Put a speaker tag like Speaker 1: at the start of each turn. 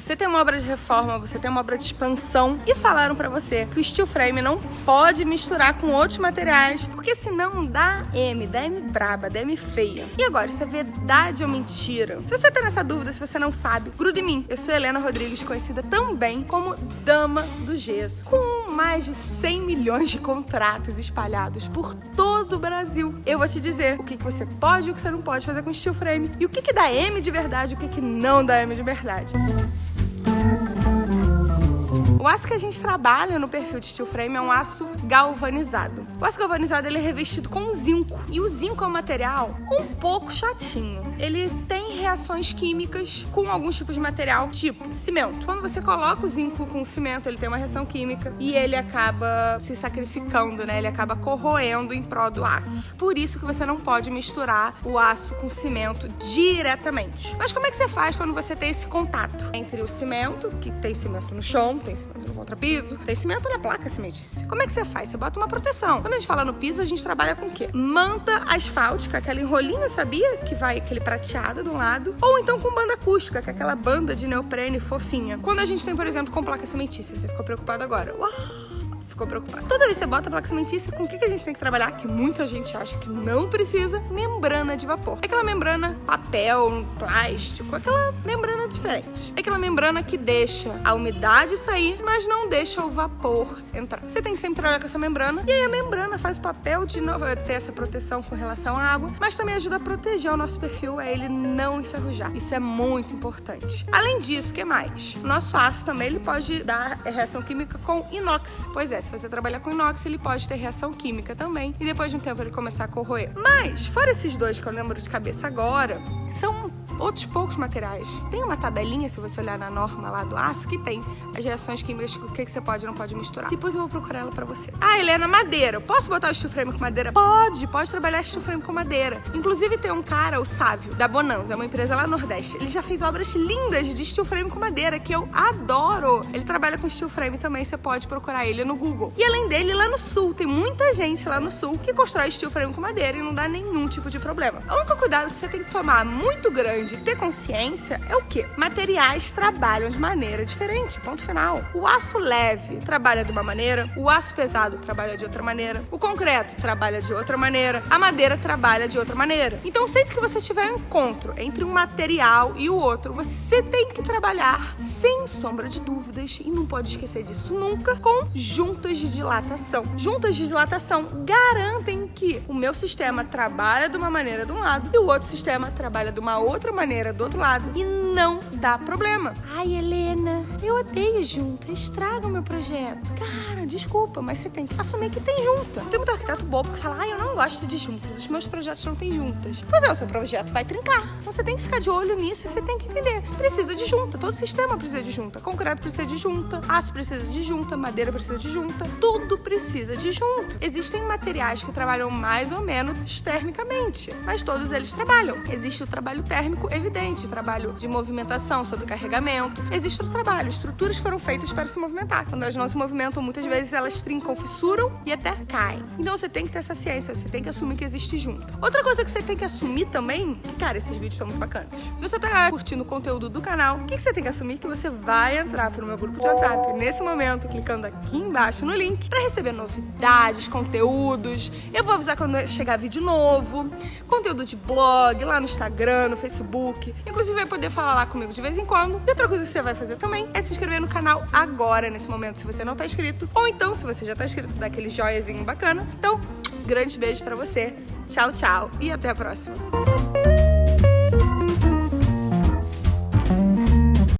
Speaker 1: você tem uma obra de reforma, você tem uma obra de expansão e falaram para você que o steel frame não pode misturar com outros materiais, porque senão dá M, dá M braba, dá M feia. E agora, isso é verdade ou mentira? Se você tá nessa dúvida, se você não sabe, gruda em mim. Eu sou Helena Rodrigues, conhecida também como Dama do Gesso, com mais de 100 milhões de contratos espalhados por todo o Brasil. Eu vou te dizer o que, que você pode e o que você não pode fazer com steel frame e o que, que dá M de verdade e o que, que não dá M de verdade. O aço que a gente trabalha no perfil de steel frame é um aço galvanizado. O aço galvanizado ele é revestido com zinco. E o zinco é um material um pouco chatinho. Ele tem reações químicas com alguns tipos de material, tipo cimento. Quando você coloca o zinco com o cimento, ele tem uma reação química e ele acaba se sacrificando, né? Ele acaba corroendo em prol do aço. Por isso que você não pode misturar o aço com cimento diretamente. Mas como é que você faz quando você tem esse contato entre o cimento, que tem cimento no chão, tem cimento no contrapiso, tem cimento na placa cimentícia. Como é que você faz? Você bota uma proteção. Quando a gente fala no piso, a gente trabalha com o quê? Manta asfáltica, aquela enrolinho, sabia? Que vai aquele prateado de um lado. Ou então com banda acústica, que é aquela banda de neoprene fofinha. Quando a gente tem, por exemplo, com placa cimentícia, você ficou preocupado agora. Uau! Ficou preocupado. Toda vez que você bota placa cimentícia, com o que, a gente tem que trabalhar? Que muita gente acha que não precisa. Membrana de vapor. É aquela membrana papel, plástico, aquela membrana diferente. É aquela membrana que deixa a umidade sair, mas não deixa o vapor entrar. Você tem que sempre trabalhar com essa membrana. E aí a membrana faz o papel de novo, ter essa proteção com relação à água, mas também ajuda a proteger o nosso perfil, é ele não enferrujar. Isso é muito importante. Além disso, o que mais? O nosso aço também ele pode dar reação química com inox. Pois é, se você trabalhar com inox, ele pode ter reação química também. E depois de um tempo ele começar a corroer. Mas, fora esses dois que eu lembro de cabeça agora, são outros poucos materiais. Tem uma tabelinha, se você olhar na norma lá do aço, que tem as reações químicas, o que, que você pode e não pode misturar. Depois eu vou procurar ela pra você. Ah, Helena, madeira. Posso botar o steel frame com madeira? Pode, pode trabalhar steel frame com madeira. Inclusive tem um cara, o Sávio, da Bonanza, é uma empresa lá no Nordeste. Ele já fez obras lindas de steel frame com madeira, que eu adoro. Ele trabalha com steel frame também, você pode procurar ele no Google. E além dele, lá no Sul, tem muita gente lá no Sul que constrói steel frame com madeira e não dá nenhum tipo de problema. O único cuidado que você tem que tomar muito grande de ter consciência é o que? Materiais trabalham de maneira diferente, ponto final. O aço leve trabalha de uma maneira, o aço pesado trabalha de outra maneira, o concreto trabalha de outra maneira, a madeira trabalha de outra maneira. Então, sempre que você tiver um encontro entre um material e o outro, você tem que trabalhar sem sombra de dúvidas e não pode esquecer disso nunca com juntas de dilatação. Juntas de dilatação garantem que o meu sistema trabalha de uma maneira de um lado e o outro sistema trabalha de uma outra maneira do outro lado não dá problema. Ai, Helena, eu odeio junta, estraga o meu projeto. Cara, desculpa, mas você tem que assumir que tem junta. Tem muito arquiteto bobo que fala, ai, eu não gosto de juntas, os meus projetos não têm juntas. Pois é, o seu projeto vai trincar. Então você tem que ficar de olho nisso e você tem que entender. Precisa de junta, todo sistema precisa de junta. Concreto precisa de junta, aço precisa de junta, madeira precisa de junta, tudo precisa de junta. Existem materiais que trabalham mais ou menos termicamente, mas todos eles trabalham. Existe o trabalho térmico evidente, o trabalho de movimentação, sobrecarregamento. Existe o trabalho, estruturas foram feitas para se movimentar. Quando elas não se movimentam, muitas vezes elas trincam, fissuram e até caem. Então você tem que ter essa ciência, você tem que assumir que existe junta. Outra coisa que você tem que assumir também, cara, esses vídeos são muito bacanas. Se você tá curtindo o conteúdo do canal, o que, que você tem que assumir? Que você vai entrar pro meu grupo de WhatsApp nesse momento, clicando aqui embaixo no link, para receber novidades, conteúdos. Eu vou avisar quando chegar vídeo novo, conteúdo de blog, lá no Instagram, no Facebook. Inclusive vai poder falar lá comigo de vez em quando. E outra coisa que você vai fazer também é se inscrever no canal agora, nesse momento, se você não tá inscrito. Ou então, se você já tá inscrito, dá aquele joiazinho bacana. Então, grande beijo pra você. Tchau, tchau e até a próxima.